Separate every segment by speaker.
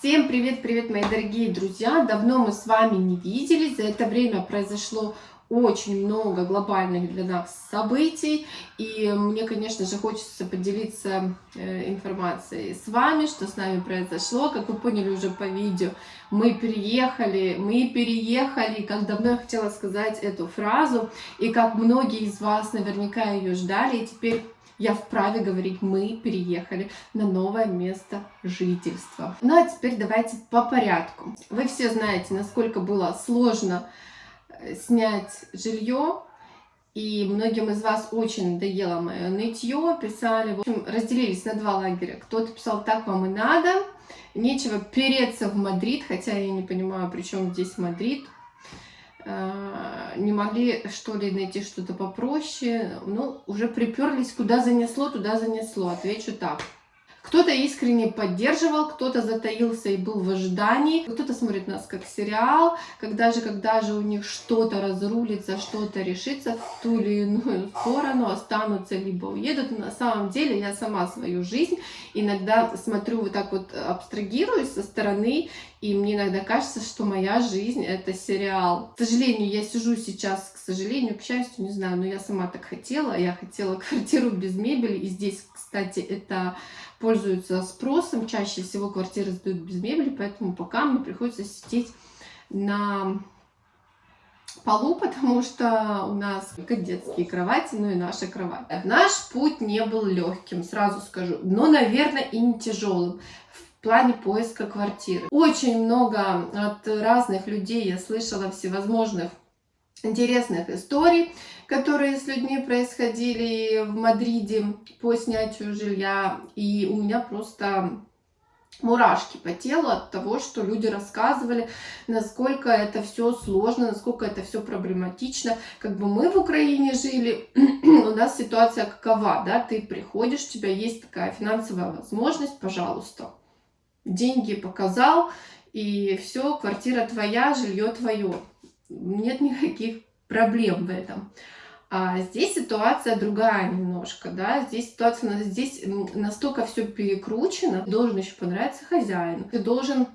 Speaker 1: Всем привет-привет, мои дорогие друзья! Давно мы с вами не виделись. За это время произошло очень много глобальных для нас событий. И мне, конечно же, хочется поделиться э, информацией с вами, что с нами произошло. Как вы поняли уже по видео, мы переехали, мы переехали. Как давно я хотела сказать эту фразу. И как многие из вас наверняка ее ждали. И теперь я вправе говорить, мы переехали на новое место жительства. Ну а теперь давайте по порядку. Вы все знаете, насколько было сложно э, снять жилье, и многим из вас очень надоело мое нытье, писали, в общем, разделились на два лагеря. Кто-то писал, так вам и надо, нечего переться в Мадрид, хотя я не понимаю, при чем здесь Мадрид, не могли что ли найти что-то попроще, ну, уже приперлись, куда занесло, туда занесло, отвечу так. Кто-то искренне поддерживал, кто-то затаился и был в ожидании, кто-то смотрит нас как сериал, когда же, когда же у них что-то разрулится, что-то решится в ту или иную сторону, останутся либо уедут. На самом деле я сама свою жизнь иногда смотрю вот так вот абстрагируюсь со стороны, и мне иногда кажется, что моя жизнь это сериал. К сожалению, я сижу сейчас, к сожалению, к счастью, не знаю, но я сама так хотела. Я хотела квартиру без мебели, и здесь, кстати, это пользуются спросом. Чаще всего квартиры сдают без мебели, поэтому пока мне приходится сидеть на полу, потому что у нас только детские кровати, ну и наша кровать. Наш путь не был легким, сразу скажу, но, наверное, и не тяжелым в плане поиска квартиры. Очень много от разных людей я слышала всевозможных интересных историй, которые с людьми происходили в Мадриде по снятию жилья. И у меня просто мурашки по телу от того, что люди рассказывали, насколько это все сложно, насколько это все проблематично. Как бы мы в Украине жили, у нас ситуация какова, да, ты приходишь, у тебя есть такая финансовая возможность, пожалуйста, деньги показал, и все, квартира твоя, жилье твое нет никаких проблем в этом. А здесь ситуация другая немножко, да, здесь ситуация, здесь настолько все перекручено, должен еще понравиться хозяину, ты должен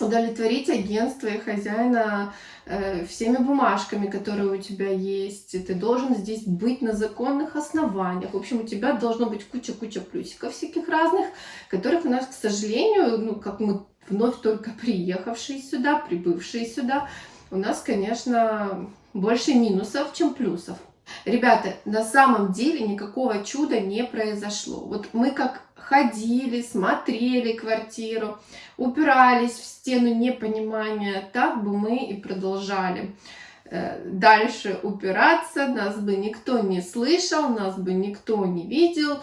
Speaker 1: удовлетворить агентство и хозяина э, всеми бумажками, которые у тебя есть. Ты должен здесь быть на законных основаниях. В общем, у тебя должно быть куча-куча плюсиков всяких разных, которых у нас, к сожалению, ну, как мы вновь только приехавшие сюда, прибывшие сюда, у нас, конечно, больше минусов, чем плюсов. Ребята, на самом деле никакого чуда не произошло. Вот мы как ходили, смотрели квартиру, упирались в стену непонимания, так бы мы и продолжали. Э, дальше упираться, нас бы никто не слышал, нас бы никто не видел,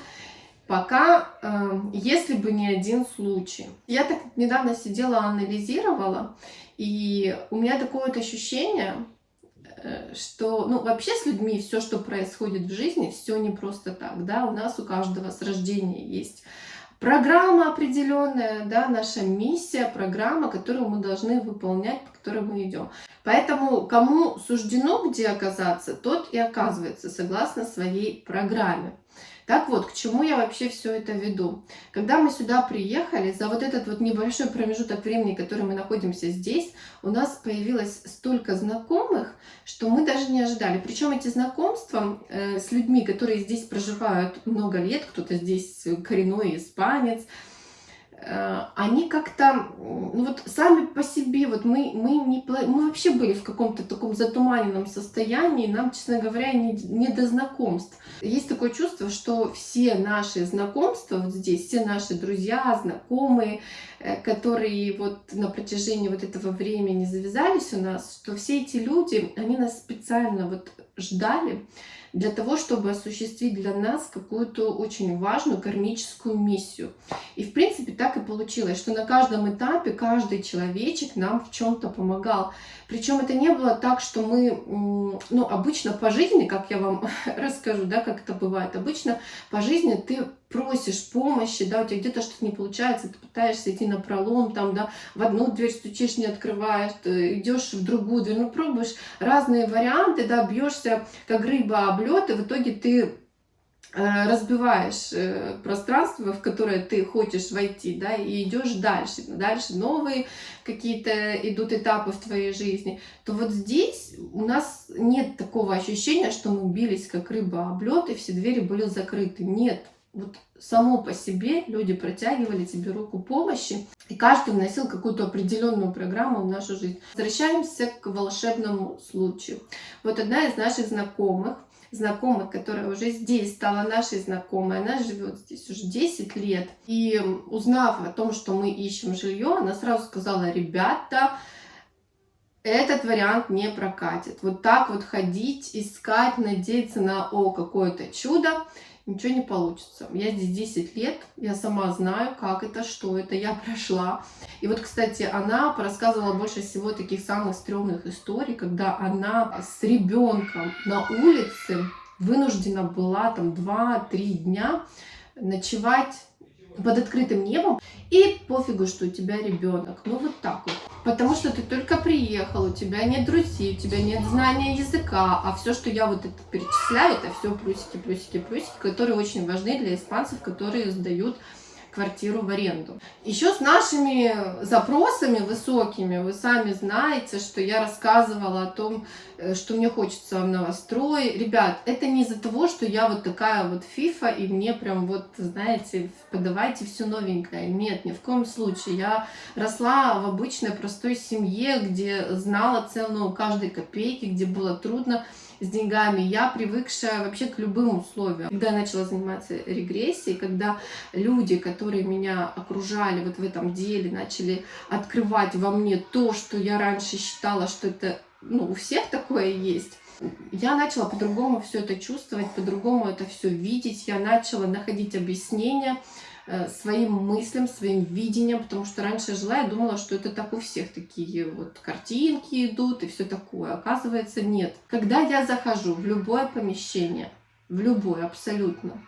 Speaker 1: пока, э, если бы не один случай. Я так недавно сидела, анализировала, и у меня такое вот ощущение, что, ну, вообще с людьми все, что происходит в жизни, все не просто так, да, у нас у каждого с рождения есть программа определенная, да, наша миссия, программа, которую мы должны выполнять, по которой мы идем. Поэтому кому суждено где оказаться, тот и оказывается согласно своей программе. Так вот, к чему я вообще все это веду? Когда мы сюда приехали, за вот этот вот небольшой промежуток времени, который мы находимся здесь, у нас появилось столько знакомых, что мы даже не ожидали. Причем эти знакомства э, с людьми, которые здесь проживают много лет, кто-то здесь коренной испанец, они как-то, ну вот сами по себе, вот мы, мы, не, мы вообще были в каком-то таком затуманенном состоянии, нам, честно говоря, не, не до знакомств. Есть такое чувство, что все наши знакомства вот здесь, все наши друзья, знакомые, э, которые вот на протяжении вот этого времени завязались у нас, что все эти люди, они нас специально вот ждали, для того, чтобы осуществить для нас какую-то очень важную кармическую миссию. И в принципе так и получилось, что на каждом этапе каждый человечек нам в чем-то помогал. Причем это не было так, что мы, ну обычно по жизни, как я вам расскажу, да, как это бывает, обычно по жизни ты просишь помощи, да, у тебя где-то что-то не получается, ты пытаешься идти на пролом, там, да, в одну дверь стучишь, не открываешь, идешь в другую дверь, ну, пробуешь разные варианты, да, бьешься, как рыба об лед, и в итоге ты Э, разбиваешь э, пространство, в которое ты хочешь войти, да, и идешь дальше, дальше новые какие-то идут этапы в твоей жизни, то вот здесь у нас нет такого ощущения, что мы бились как рыба об лед, и все двери были закрыты. Нет, вот само по себе люди протягивали тебе руку помощи, и каждый вносил какую-то определенную программу в нашу жизнь. Возвращаемся к волшебному случаю. Вот одна из наших знакомых, знакомой, которая уже здесь стала нашей знакомой. Она живет здесь уже 10 лет. И узнав о том, что мы ищем жилье, она сразу сказала, ребята, этот вариант не прокатит. Вот так вот ходить, искать, надеяться на о какое-то чудо ничего не получится. Я здесь 10 лет, я сама знаю, как это, что это, я прошла. И вот, кстати, она рассказывала больше всего таких самых стрёмных историй, когда она с ребенком на улице вынуждена была там 2-3 дня ночевать под открытым небом, и пофигу, что у тебя ребенок. Ну вот так вот. Потому что ты только приехал, у тебя нет друзей, у тебя нет знания языка, а все, что я вот это перечисляю, это все плюсики, плюсики, плюсики, которые очень важны для испанцев, которые сдают квартиру в аренду. Еще с нашими запросами высокими, вы сами знаете, что я рассказывала о том, э, что мне хочется в новострой. Ребят, это не из-за того, что я вот такая вот фифа, и мне прям вот, знаете, подавайте все новенькое. Нет, ни в коем случае. Я росла в обычной простой семье, где знала цену каждой копейки, где было трудно с деньгами, я привыкшая вообще к любым условиям. Когда я начала заниматься регрессией, когда люди, которые меня окружали вот в этом деле, начали открывать во мне то, что я раньше считала, что это ну, у всех такое есть, я начала по-другому все это чувствовать, по-другому это все видеть, я начала находить объяснения, своим мыслям, своим видением, потому что раньше жила, я думала, что это так у всех такие вот картинки идут и все такое. Оказывается, нет. Когда я захожу в любое помещение, в любое абсолютно,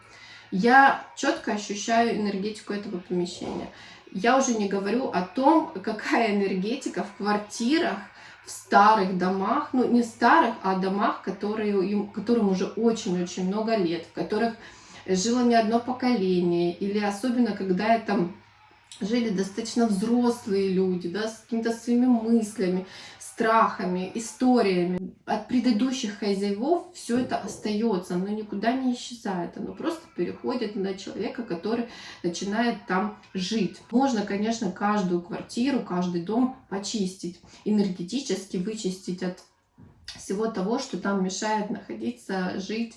Speaker 1: я четко ощущаю энергетику этого помещения. Я уже не говорю о том, какая энергетика в квартирах, в старых домах, ну не старых, а домах, которые, которым уже очень-очень много лет, в которых жило не одно поколение, или особенно, когда там жили достаточно взрослые люди, да, с какими-то своими мыслями, страхами, историями. От предыдущих хозяевов все это остается, оно никуда не исчезает, оно просто переходит на человека, который начинает там жить. Можно, конечно, каждую квартиру, каждый дом почистить, энергетически вычистить от всего того, что там мешает находиться, жить,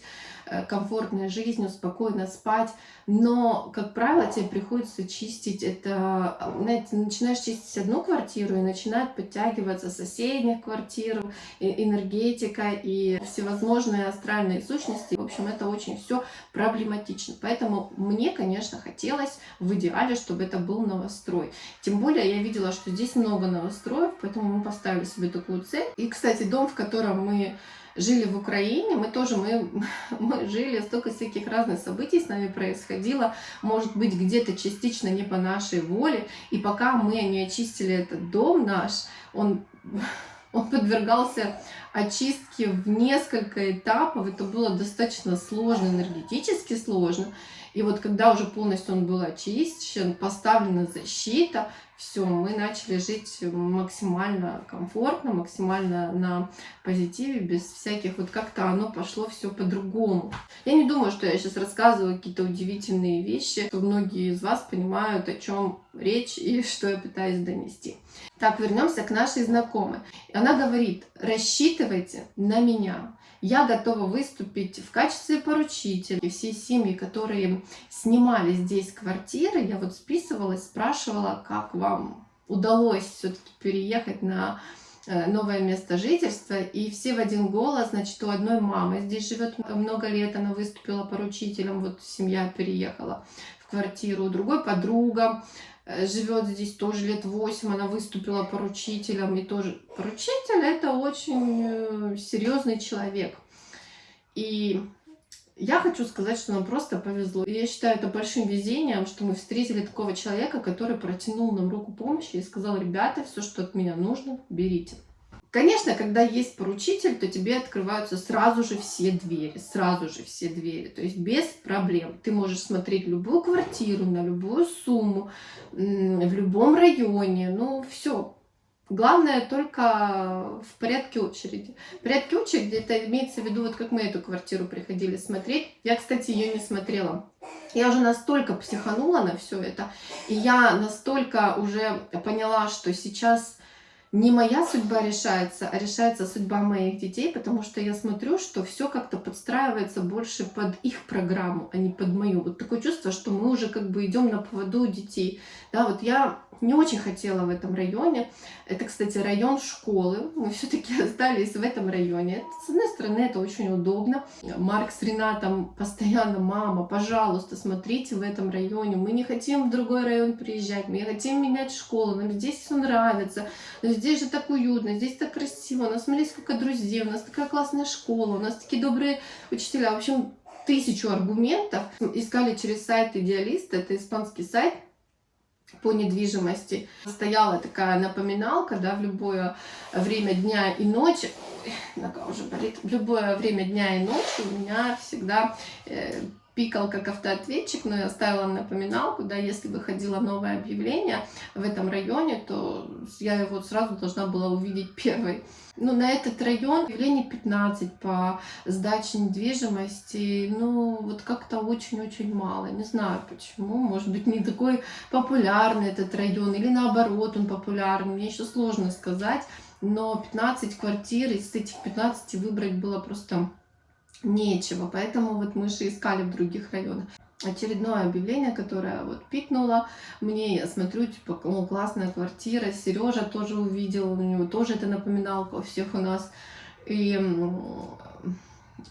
Speaker 1: комфортной жизнью, спокойно спать. Но, как правило, тебе приходится чистить это, знаете, начинаешь чистить одну квартиру и начинает подтягиваться соседних квартир, энергетика и всевозможные астральные сущности. В общем, это очень все проблематично. Поэтому мне, конечно, хотелось в идеале, чтобы это был новострой. Тем более я видела, что здесь много новостроев, поэтому мы поставили себе такую цель. И, кстати, дом, в котором мы жили в Украине, мы тоже, мы, мы жили, столько всяких разных событий с нами происходило, может быть, где-то частично не по нашей воле, и пока мы не очистили этот дом наш, он, он подвергался очистке в несколько этапов, это было достаточно сложно, энергетически сложно, и вот когда уже полностью он был очищен, поставлена защита, все, мы начали жить максимально комфортно, максимально на позитиве, без всяких, вот как-то оно пошло все по-другому. Я не думаю, что я сейчас рассказываю какие-то удивительные вещи, что многие из вас понимают, о чем речь и что я пытаюсь донести. Так, вернемся к нашей знакомой. Она говорит, рассчитывайте на меня я готова выступить в качестве поручителя. И все семьи, которые снимали здесь квартиры, я вот списывалась, спрашивала, как вам удалось все-таки переехать на э, новое место жительства, и все в один голос, значит, у одной мамы здесь живет много лет, она выступила поручителем, вот семья переехала в квартиру, у другой подруга, живет здесь тоже лет 8, она выступила поручителем, и тоже поручитель это очень э, серьезный человек. И я хочу сказать, что нам просто повезло. Я считаю это большим везением, что мы встретили такого человека, который протянул нам руку помощи и сказал, ребята, все, что от меня нужно, берите. Конечно, когда есть поручитель, то тебе открываются сразу же все двери, сразу же все двери, то есть без проблем. Ты можешь смотреть любую квартиру на любую сумму, в любом районе, ну все, Главное только в порядке очереди. В порядке очереди это имеется в виду, вот как мы эту квартиру приходили смотреть. Я, кстати, ее не смотрела. Я уже настолько психанула на все это, и я настолько уже поняла, что сейчас не моя судьба решается, а решается судьба моих детей, потому что я смотрю, что все как-то подстраивается больше под их программу, а не под мою. Вот такое чувство, что мы уже как бы идем на поводу детей. Да, вот я не очень хотела в этом районе. Это, кстати, район школы. Мы все-таки остались в этом районе. Это, с одной стороны, это очень удобно. Марк с Ренатом постоянно, мама, пожалуйста, смотрите в этом районе. Мы не хотим в другой район приезжать, мы хотим менять школу. Нам здесь все нравится. Но здесь же так уютно, здесь так красиво. У нас, смотри, сколько друзей, у нас такая классная школа, у нас такие добрые учителя. В общем, тысячу аргументов. Искали через сайт Идеалист, это испанский сайт по недвижимости. Стояла такая напоминалка, да, в любое время дня и ночи, нога уже болит, в любое время дня и ночи у меня всегда э, пикал как автоответчик, но я ставила напоминалку, да, если выходило новое объявление в этом районе, то я его сразу должна была увидеть первой. Ну, на этот район объявлений 15 по сдаче недвижимости, ну, вот как-то очень-очень мало. Не знаю почему, может быть, не такой популярный этот район, или наоборот он популярный, мне еще сложно сказать. Но 15 квартир, из этих 15 выбрать было просто нечего. Поэтому вот мы же искали в других районах. Очередное объявление, которое вот пикнуло мне, я смотрю, типа, ну, классная квартира, Сережа тоже увидел, у него тоже это напоминалка у всех у нас. И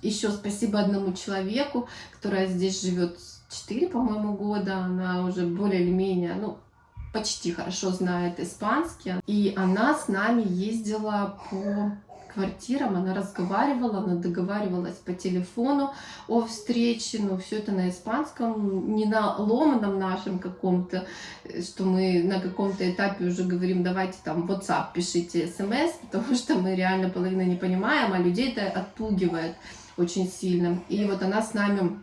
Speaker 1: еще спасибо одному человеку, которая здесь живет 4, по-моему, года, она уже более или менее, ну, почти хорошо знает испанский, и она с нами ездила по квартирам, она разговаривала, она договаривалась по телефону о встрече, но все это на испанском, не на ломаном нашем каком-то, что мы на каком-то этапе уже говорим, давайте там WhatsApp пишите смс, потому что мы реально половину не понимаем, а людей это отпугивает очень сильно. И вот она с нами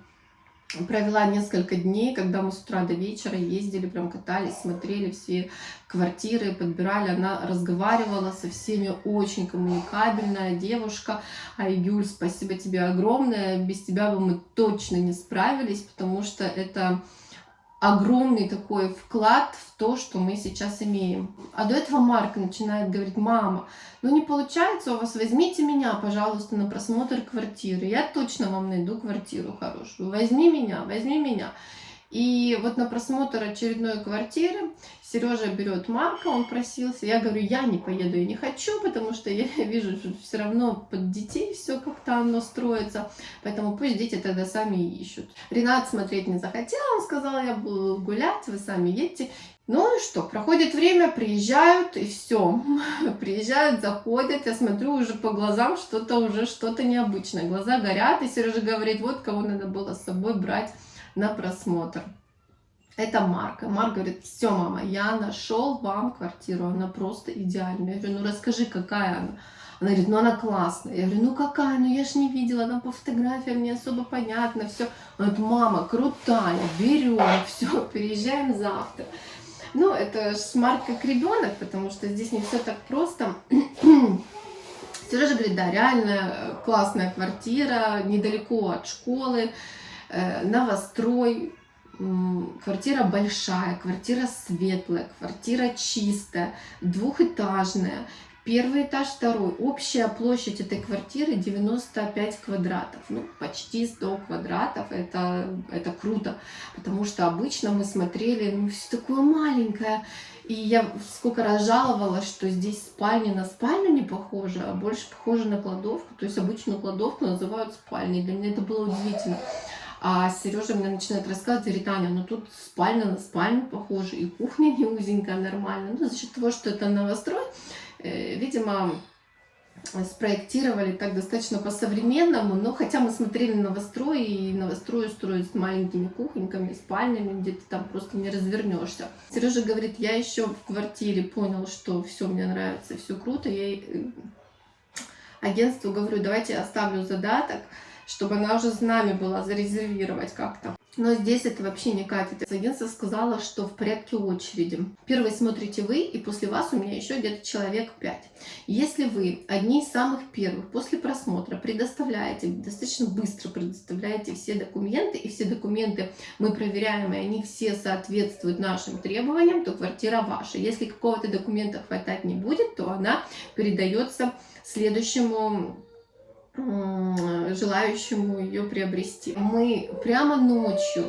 Speaker 1: провела несколько дней, когда мы с утра до вечера ездили, прям катались, смотрели все квартиры, подбирали. Она разговаривала со всеми, очень коммуникабельная девушка. Айгюль, спасибо тебе огромное. Без тебя бы мы точно не справились, потому что это огромный такой вклад в то, что мы сейчас имеем. А до этого Марк начинает говорить, мама, ну не получается у вас, возьмите меня, пожалуйста, на просмотр квартиры. Я точно вам найду квартиру хорошую. Возьми меня, возьми меня. И вот на просмотр очередной квартиры Сережа берет Марка, он просился. Я говорю, я не поеду, я не хочу, потому что я вижу, что все равно под детей все как-то оно строится. Поэтому пусть дети тогда сами ищут. Ренат смотреть не захотел, он сказал, я буду гулять, вы сами едьте. Ну и что, проходит время, приезжают, и все. Приезжают, заходят, я смотрю уже по глазам, что-то уже что-то необычное. Глаза горят, и Сережа говорит, вот кого надо было с собой брать на просмотр. Это Марк. Марк говорит, все, мама, я нашел вам квартиру, она просто идеальная. Я говорю, ну расскажи, какая она. Она говорит, ну она классная. Я говорю, ну какая, ну я ж не видела, там по фотографиям не особо понятно, все. Она говорит, мама, крутая, берем, все, переезжаем завтра. Ну, это ж Марк как ребенок, потому что здесь не все так просто. Сережа говорит, да, реально классная квартира, недалеко от школы, Э, новострой, квартира большая, квартира светлая, квартира чистая, двухэтажная, Первый этаж, второй. Общая площадь этой квартиры 95 квадратов. Ну, почти 100 квадратов. Это, это круто. Потому что обычно мы смотрели, ну, все такое маленькое. И я сколько раз жаловалась, что здесь спальня на спальню не похожа, а больше похожа на кладовку. То есть обычную кладовку называют спальней. Для меня это было удивительно. А Сережа мне начинает рассказывать, говорит, Аня, ну тут спальня на спальню похожа, и кухня не узенькая, нормально. Ну, за счет того, что это новострой, э, видимо, спроектировали так достаточно по-современному, но хотя мы смотрели новострой, и новострой строят с маленькими кухоньками, спальнями, где ты там просто не развернешься. Сережа говорит, я еще в квартире понял, что все мне нравится, все круто, я агентству говорю, давайте оставлю задаток, чтобы она уже с нами была зарезервировать как-то. Но здесь это вообще не катит. Агентство сказала, что в порядке очереди. Первый смотрите вы, и после вас у меня еще где-то человек 5. Если вы одни из самых первых после просмотра предоставляете, достаточно быстро предоставляете все документы, и все документы мы проверяем, и они все соответствуют нашим требованиям, то квартира ваша. Если какого-то документа хватать не будет, то она передается следующему желающему ее приобрести. Мы прямо ночью,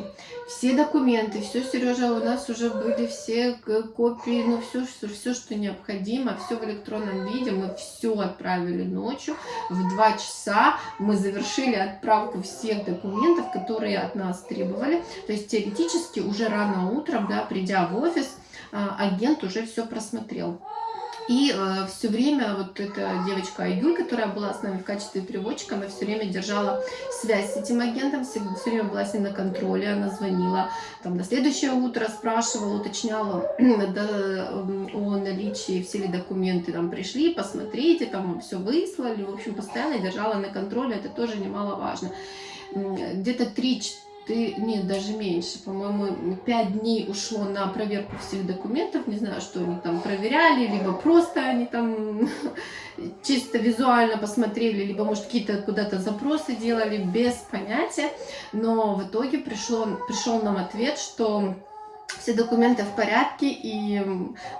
Speaker 1: все документы, все, Сережа, у нас уже были все копии, ну все, все, все, что необходимо, все в электронном виде, мы все отправили ночью, в 2 часа мы завершили отправку всех документов, которые от нас требовали, то есть теоретически уже рано утром, да, придя в офис, а, агент уже все просмотрел. И э, все время вот эта девочка Айгуль, которая была с нами в качестве переводчика, она все время держала связь с этим агентом, все, все время была с ним на контроле, она звонила там на следующее утро, спрашивала, уточняла да, о наличии, все ли документы там пришли, посмотрите, там все выслали, в общем, постоянно держала на контроле, это тоже немаловажно. Где-то 3 ты, нет, даже меньше, по-моему, пять дней ушло на проверку всех документов, не знаю, что они там проверяли, либо просто они там чисто визуально посмотрели, либо, может, какие-то куда-то запросы делали, без понятия, но в итоге пришло, пришел нам ответ, что все документы в порядке, и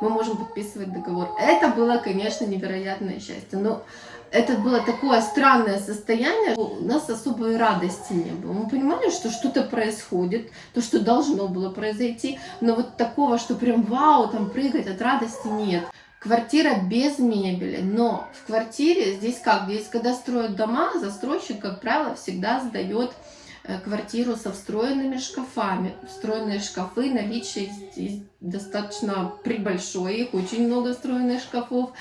Speaker 1: мы можем подписывать договор. Это было, конечно, невероятное счастье, но это было такое странное состояние, у нас особой радости не было. Мы понимали, что что-то происходит, то, что должно было произойти, но вот такого, что прям вау, там прыгать от радости нет. Квартира без мебели, но в квартире здесь как? Здесь, когда строят дома, застройщик, как правило, всегда сдает квартиру со встроенными шкафами. Встроенные шкафы, наличие здесь достаточно прибольшое, их очень много встроенных шкафов.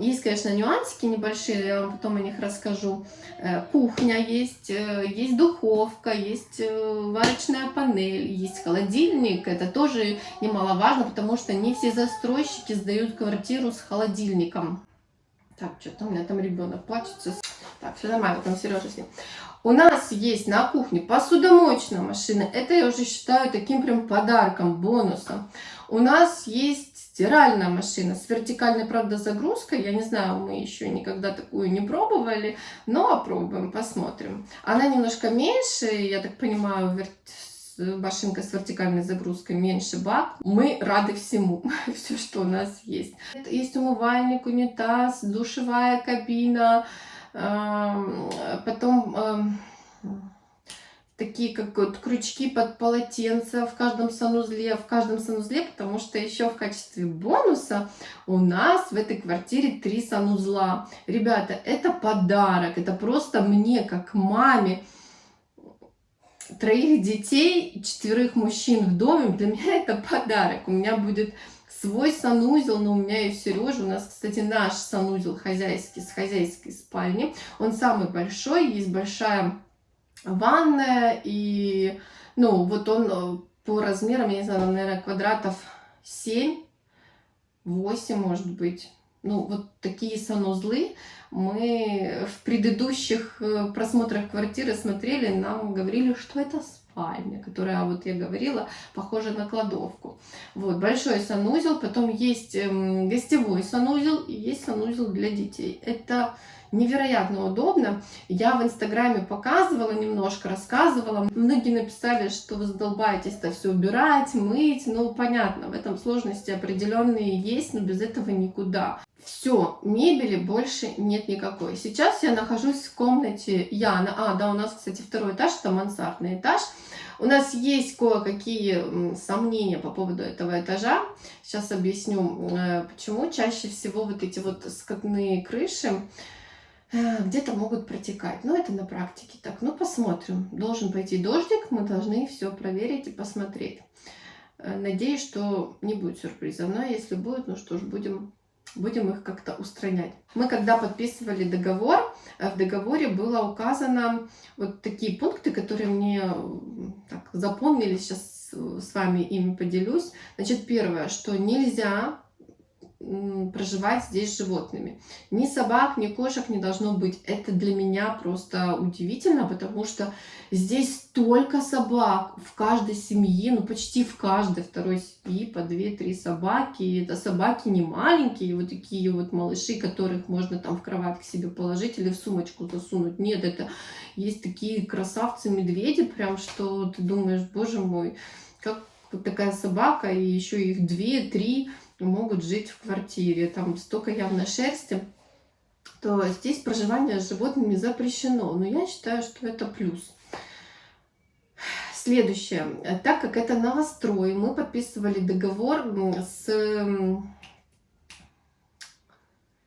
Speaker 1: Есть, конечно, нюансики небольшие, я вам потом о них расскажу. Э, кухня есть, э, есть духовка, есть э, варочная панель, есть холодильник. Это тоже немаловажно, потому что не все застройщики сдают квартиру с холодильником. Так, что-то у меня там ребенок плачется. Так, все нормально, там Сережа с ним. У нас есть на кухне посудомоечная машина. Это я уже считаю таким прям подарком, бонусом. У нас есть стиральная машина с вертикальной, правда, загрузкой. Я не знаю, мы еще никогда такую не пробовали, но опробуем, посмотрим. Она немножко меньше, я так понимаю. Машинка с вертикальной загрузкой меньше бак. Мы рады всему, все, что у нас есть. Есть умывальник, унитаз, душевая кабина, потом такие как вот крючки под полотенце в каждом санузле, в каждом санузле, потому что еще в качестве бонуса у нас в этой квартире три санузла. Ребята, это подарок, это просто мне как маме троих детей, четверых мужчин в доме, для меня это подарок. У меня будет свой санузел, но у меня и Сережа. У нас, кстати, наш санузел хозяйский с хозяйской спальни. Он самый большой, есть большая ванная, и, ну, вот он э, по размерам, я не знаю, наверное, квадратов 7, 8, может быть. Ну, вот такие санузлы мы в предыдущих э, просмотрах квартиры смотрели, нам говорили, что это спальня, которая, вот я говорила, похожа на кладовку. Вот, большой санузел, потом есть эм, гостевой санузел и есть санузел для детей. Это невероятно удобно. Я в Инстаграме показывала немножко, рассказывала. Многие написали, что вы задолбаетесь это все убирать, мыть. Ну, понятно, в этом сложности определенные есть, но без этого никуда. Все, мебели больше нет никакой. Сейчас я нахожусь в комнате Яна. А, да, у нас, кстати, второй этаж, это мансардный этаж. У нас есть кое-какие сомнения по поводу этого этажа. Сейчас объясню, э, почему. Чаще всего вот эти вот скотные крыши Э, где-то могут протекать. Но это на практике так. Ну, посмотрим. Должен пойти дождик, мы должны все проверить и посмотреть. Э, надеюсь, что не будет сюрпризов. Но если будет, ну что ж, будем, будем их как-то устранять. Мы когда подписывали договор, э, в договоре было указано вот такие пункты, которые мне так, запомнили, сейчас с вами ими поделюсь. Значит, первое, что нельзя проживать здесь с животными. Ни собак, ни кошек не должно быть. Это для меня просто удивительно, потому что здесь столько собак в каждой семье, ну почти в каждой второй семье по 2-3 собаки. И это собаки не маленькие, вот такие вот малыши, которых можно там в кровать к себе положить или в сумочку засунуть. Нет, это есть такие красавцы-медведи, прям что ты думаешь, боже мой, как такая собака, и еще их две-три могут жить в квартире. Там столько явно шерсти, то здесь проживание с животными запрещено. Но я считаю, что это плюс. Следующее. Так как это новострой, мы подписывали договор с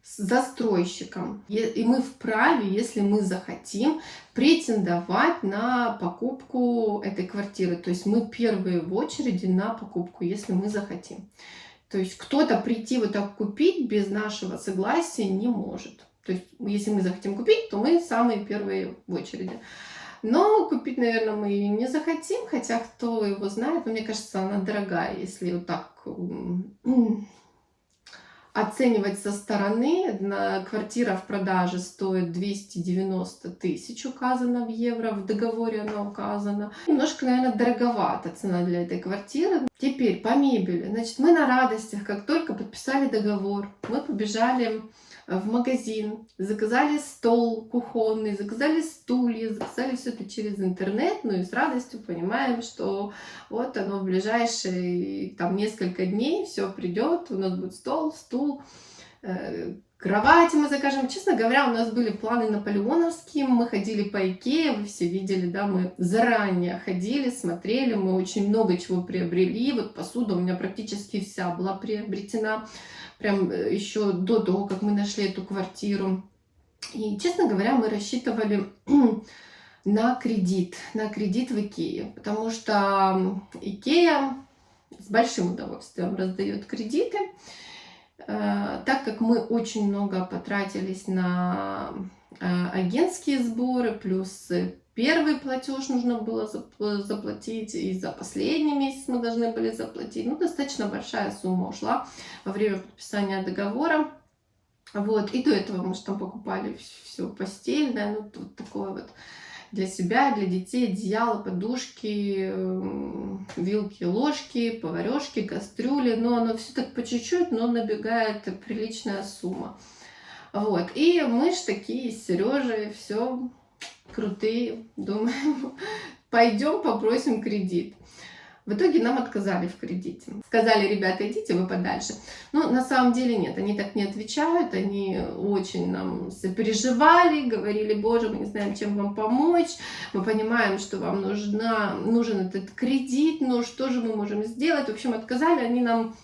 Speaker 1: застройщиком. И мы вправе, если мы захотим, претендовать на покупку этой квартиры. То есть мы первые в очереди на покупку, если мы захотим. То есть кто-то прийти вот так купить без нашего согласия не может. То есть если мы захотим купить, то мы самые первые в очереди. Но купить, наверное, мы ее не захотим, хотя кто его знает, но мне кажется, она дорогая, если вот так оценивать со стороны. Квартира в продаже стоит 290 тысяч, указано в евро, в договоре она указана. Немножко, наверное, дороговата цена для этой квартиры. Теперь по мебели. Значит, мы на радостях, как только подписали договор, мы побежали в магазин, заказали стол кухонный, заказали стулья, заказали все это через интернет, ну и с радостью понимаем, что вот оно в ближайшие там несколько дней все придет, у нас будет стол, стул, э, Кровати мы закажем. Честно говоря, у нас были планы наполеоновские. Мы ходили по Икее, вы все видели, да, мы заранее ходили, смотрели, мы очень много чего приобрели. Вот посуда у меня практически вся была приобретена прям э, еще до того, как мы нашли эту квартиру. И, честно говоря, мы рассчитывали на кредит, на кредит в Икее, потому что Икея с большим удовольствием раздает кредиты, так как мы очень много потратились на э, агентские сборы, плюс первый платеж нужно было заплатить, и за последний месяц мы должны были заплатить. Ну, достаточно большая сумма ушла во время подписания договора. Вот, и до этого мы же там покупали все постельное, ну, вот такое вот для себя, для детей, одеяло, подушки, вилки, ложки, поварешки, кастрюли. Но оно все так по чуть-чуть, но набегает приличная сумма. Вот, и мы ж такие с Сережей все крутые, думаем, пойдем попросим кредит. В итоге нам отказали в кредите. Сказали, ребята, идите вы подальше. Но на самом деле нет, они так не отвечают, они очень нам сопереживали, говорили, боже, мы не знаем, чем вам помочь, мы понимаем, что вам нужна, нужен этот кредит, но что же мы можем сделать? В общем, отказали они нам,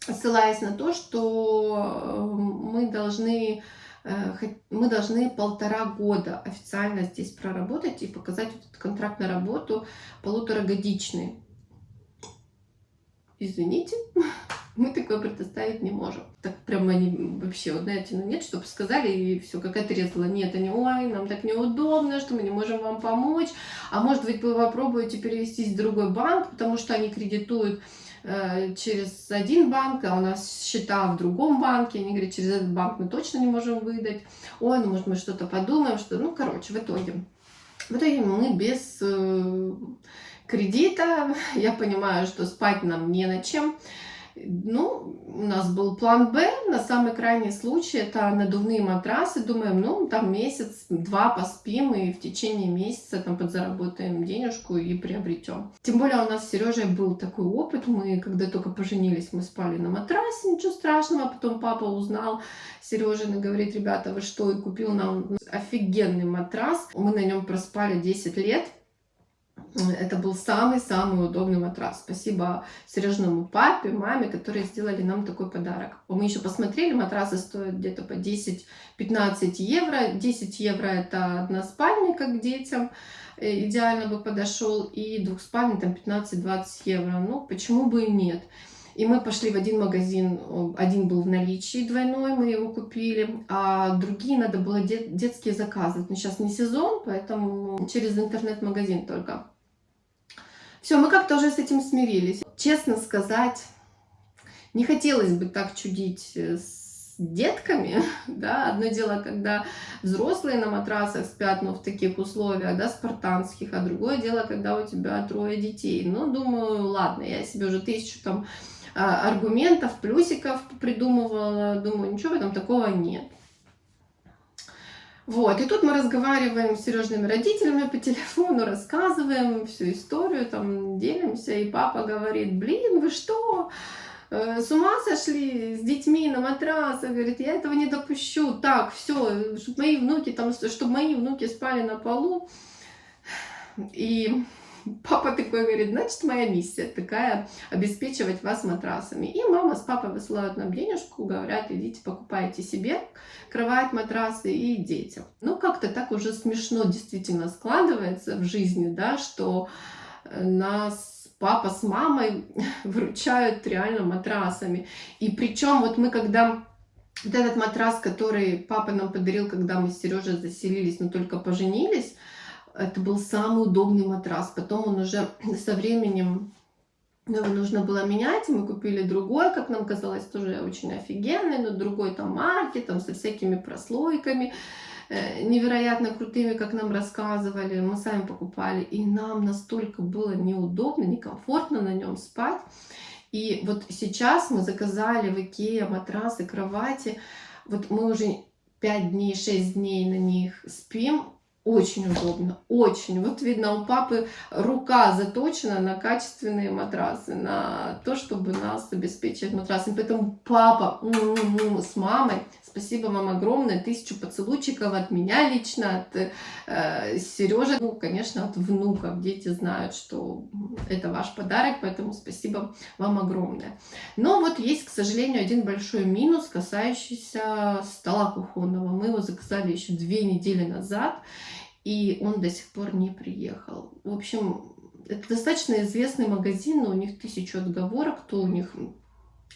Speaker 1: ссылаясь на то, что э, мы должны Э, мы должны полтора года официально здесь проработать и показать этот контракт на работу полуторагодичный. Извините, мы такое предоставить не можем. Так прям они вообще, вот знаете, ну нет, чтобы сказали, и все, какая-то резала. Нет, они, ой, нам так неудобно, что мы не можем вам помочь. А может быть, вы попробуете перевестись в другой банк, потому что они кредитуют Э, через один банк, а у нас счета в другом банке. Они говорят, через этот банк мы точно не можем выдать. Ой, ну может мы что-то подумаем, что... Ну, короче, в итоге. В итоге мы без э, кредита, я понимаю, что спать нам не на чем. Ну, у нас был план Б, на самый крайний случай, это надувные матрасы. Думаем, ну, там месяц-два поспим и в течение месяца там подзаработаем денежку и приобретем. Тем более у нас с Сережей был такой опыт, мы когда только поженились, мы спали на матрасе, ничего страшного, потом папа узнал, Сережа говорит, ребята, вы что, и купил нам офигенный матрас, мы на нем проспали 10 лет, это был самый-самый удобный матрас. Спасибо Сережному папе, маме, которые сделали нам такой подарок. Мы еще посмотрели, матрасы стоят где-то по 10-15 евро. 10 евро это одна спальня, как детям э, идеально бы подошел. И двухспальный там 15-20 евро. Ну, почему бы и нет. И мы пошли в один магазин, один был в наличии двойной, мы его купили, а другие надо было дет, детские заказывать. Но сейчас не сезон, поэтому через интернет-магазин только. Все, мы как-то уже с этим смирились. Честно сказать, Не хотелось бы так чудить э, с детками, да, одно дело, когда взрослые на матрасах спят, но в таких условиях, да, спартанских, а другое дело, когда у тебя трое детей. Ну, думаю, ладно, я себе уже тысячу там аргументов, плюсиков придумывала, думаю, ничего в этом такого нет. Вот, и тут мы разговариваем с Сережными родителями по телефону, рассказываем всю историю, там делимся, и папа говорит, блин, вы что, э, с ума сошли? С детьми на матрасах, говорит, я этого не допущу, так, все, чтобы мои внуки там, чтобы мои внуки спали на полу, и Папа такой говорит, значит, моя миссия такая, обеспечивать вас матрасами. И мама с папой высылают нам денежку, говорят, идите покупайте себе кровать, матрасы и детям. Ну, как-то так уже смешно действительно складывается в жизни, да, что э, нас папа с мамой выручают реально матрасами. И причем вот мы когда вот этот матрас, который папа нам подарил, когда мы с Сережей заселились, но только поженились, это был самый удобный матрас. Потом он уже со временем его нужно было менять, мы купили другой, как нам казалось, тоже очень офигенный, но другой там марки, там со всякими прослойками, э, невероятно крутыми, как нам рассказывали, мы сами покупали, и нам настолько было неудобно, некомфортно на нем спать. И вот сейчас мы заказали в Икеа матрасы, кровати, вот мы уже 5 дней, 6 дней на них спим, очень удобно, очень. Вот видно, у папы рука заточена на качественные матрасы, на то, чтобы нас обеспечить матрасами. Поэтому папа с мамой, спасибо вам огромное, тысячу поцелуйчиков от меня лично, от э, Сережи, ну, конечно, от внуков. Дети знают, что это ваш подарок, поэтому спасибо вам огромное. Но вот есть, к сожалению, один большой минус, касающийся стола кухонного. Мы его заказали еще две недели назад, и он до сих пор не приехал. В общем, это достаточно известный магазин, но у них тысячу отговорок, то у них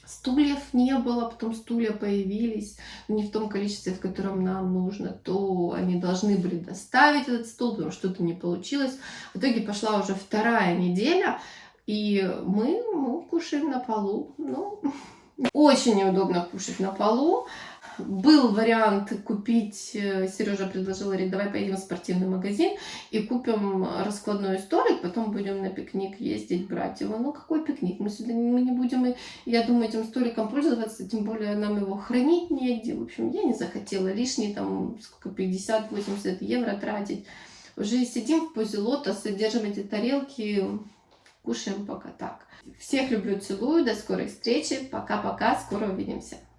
Speaker 1: стульев не было, потом стулья появились, не в том количестве, в котором нам нужно, то они должны были доставить этот стул, потому что что-то не получилось. В итоге пошла уже вторая неделя, и мы, мы кушаем на полу. Ну, очень неудобно кушать на полу. Был вариант купить, э, Сережа предложил, говорит, давай поедем в спортивный магазин и купим раскладной столик, потом будем на пикник ездить, брать его. Ну, какой пикник? Мы сюда мы не будем, я думаю, этим столиком пользоваться, тем более нам его хранить негде. В общем, я не захотела лишние там, сколько, 50-80 евро тратить. Уже сидим в позе лотоса, держим эти тарелки, кушаем пока так. Всех люблю, целую, до скорой встречи, пока-пока, скоро увидимся.